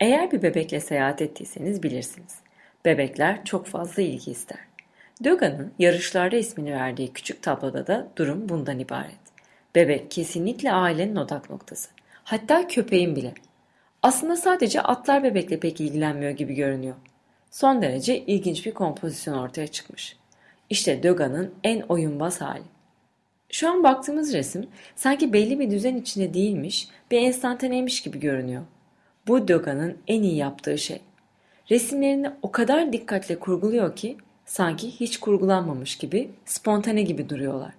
Eğer bir bebekle seyahat ettiyseniz bilirsiniz. Bebekler çok fazla ilgi ister. Döga'nın yarışlarda ismini verdiği küçük tabloda da durum bundan ibaret. Bebek kesinlikle ailenin odak noktası. Hatta köpeğin bile. Aslında sadece atlar bebekle pek ilgilenmiyor gibi görünüyor. Son derece ilginç bir kompozisyon ortaya çıkmış. İşte Döga'nın en oyunbaz hali. Şu an baktığımız resim sanki belli bir düzen içinde değilmiş, bir enstantaneymiş gibi görünüyor. Bu Döga'nın en iyi yaptığı şey. Resimlerini o kadar dikkatle kurguluyor ki sanki hiç kurgulanmamış gibi, spontane gibi duruyorlar.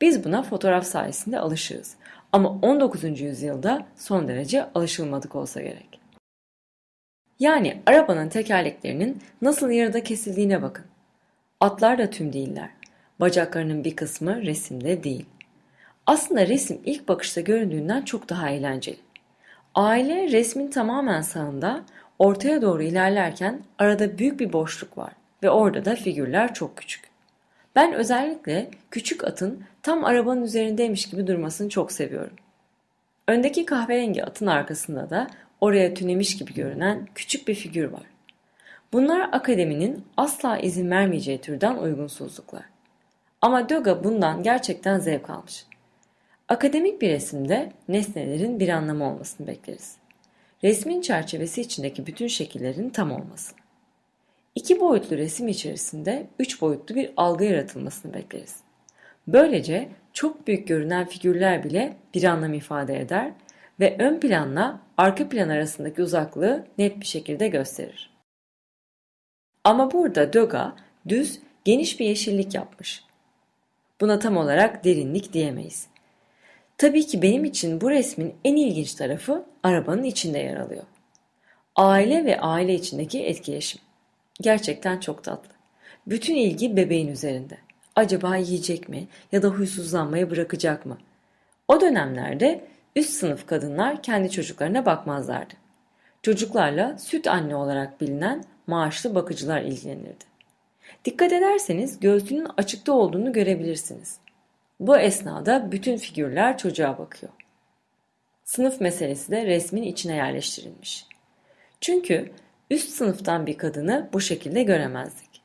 Biz buna fotoğraf sayesinde alışırız. Ama 19. yüzyılda son derece alışılmadık olsa gerek. Yani arabanın tekerleklerinin nasıl yarıda kesildiğine bakın. Atlar da tüm değiller. Bacaklarının bir kısmı resimde değil. Aslında resim ilk bakışta göründüğünden çok daha eğlenceli. Aile resmin tamamen sağında ortaya doğru ilerlerken arada büyük bir boşluk var ve orada da figürler çok küçük. Ben özellikle küçük atın tam arabanın üzerindeymiş gibi durmasını çok seviyorum. Öndeki kahverengi atın arkasında da oraya tünemiş gibi görünen küçük bir figür var. Bunlar akademinin asla izin vermeyeceği türden uygunsuzluklar. Ama Döga bundan gerçekten zevk almış. Akademik bir resimde nesnelerin bir anlamı olmasını bekleriz. Resmin çerçevesi içindeki bütün şekillerin tam olması. İki boyutlu resim içerisinde üç boyutlu bir algı yaratılmasını bekleriz. Böylece çok büyük görünen figürler bile bir anlam ifade eder ve ön planla arka plan arasındaki uzaklığı net bir şekilde gösterir. Ama burada Döga düz, geniş bir yeşillik yapmış. Buna tam olarak derinlik diyemeyiz. Tabii ki benim için bu resmin en ilginç tarafı arabanın içinde yer alıyor. Aile ve aile içindeki etkileşim. Gerçekten çok tatlı. Bütün ilgi bebeğin üzerinde. Acaba yiyecek mi ya da huysuzlanmayı bırakacak mı? O dönemlerde üst sınıf kadınlar kendi çocuklarına bakmazlardı. Çocuklarla süt anne olarak bilinen maaşlı bakıcılar ilgilenirdi. Dikkat ederseniz göğsünün açıkta olduğunu görebilirsiniz. Bu esnada bütün figürler çocuğa bakıyor. Sınıf meselesi de resmin içine yerleştirilmiş. Çünkü üst sınıftan bir kadını bu şekilde göremezdik.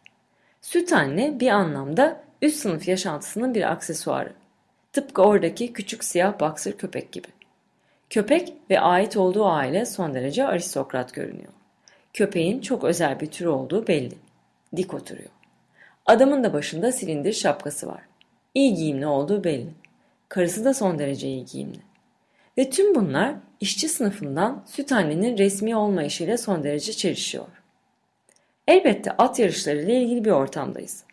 Süt anne bir anlamda üst sınıf yaşantısının bir aksesuarı. Tıpkı oradaki küçük siyah baksır köpek gibi. Köpek ve ait olduğu aile son derece aristokrat görünüyor. Köpeğin çok özel bir tür olduğu belli. Dik oturuyor. Adamın da başında silindir şapkası var. İyi giyimli olduğu belli. Karısı da son derece iyi giyimli. Ve tüm bunlar işçi sınıfından süt annenin resmi olmayışıyla son derece çelişiyor. Elbette at yarışları ile ilgili bir ortamdayız.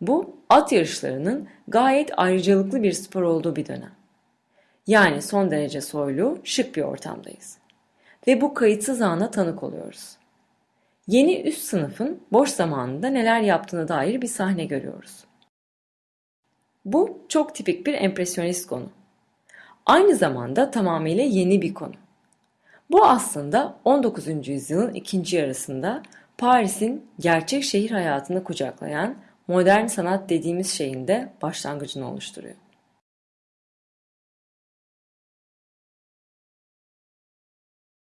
Bu at yarışlarının gayet ayrıcalıklı bir spor olduğu bir dönem. Yani son derece soylu, şık bir ortamdayız. Ve bu kayıtsız ana tanık oluyoruz. Yeni üst sınıfın boş zamanında neler yaptığına dair bir sahne görüyoruz. Bu çok tipik bir empresyonist konu. Aynı zamanda tamamıyla yeni bir konu. Bu aslında 19. yüzyılın ikinci yarısında Paris'in gerçek şehir hayatını kucaklayan modern sanat dediğimiz şeyin de başlangıcını oluşturuyor.